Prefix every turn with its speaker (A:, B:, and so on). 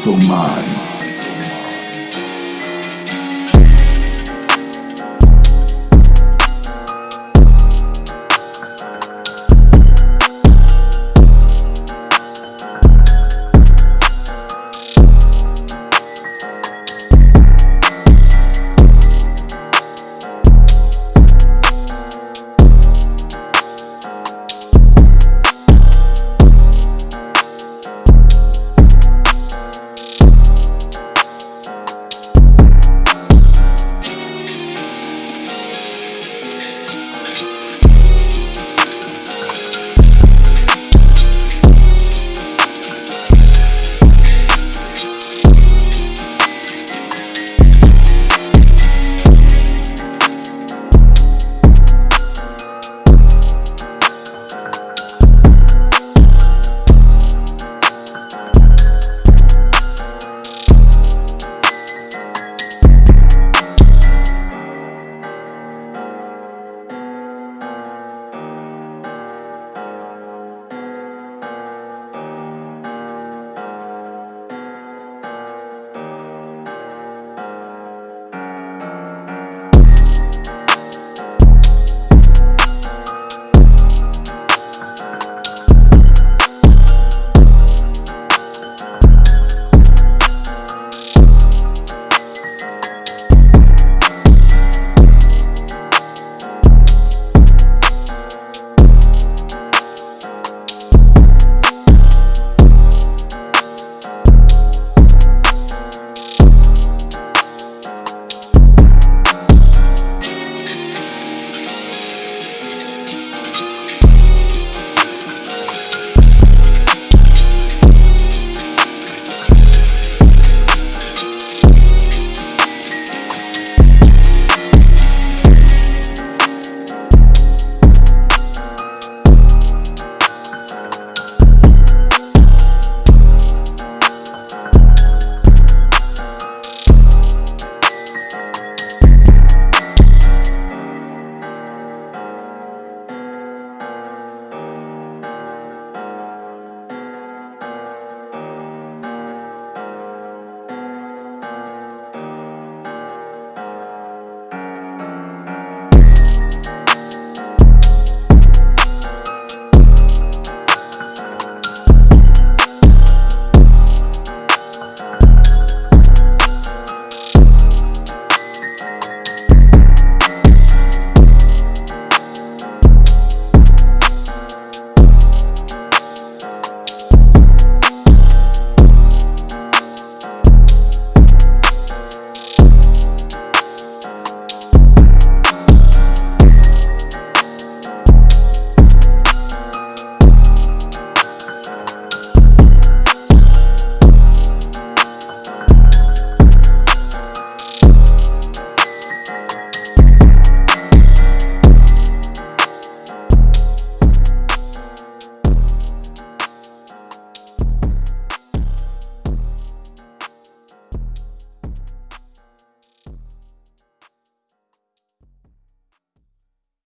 A: mental mind.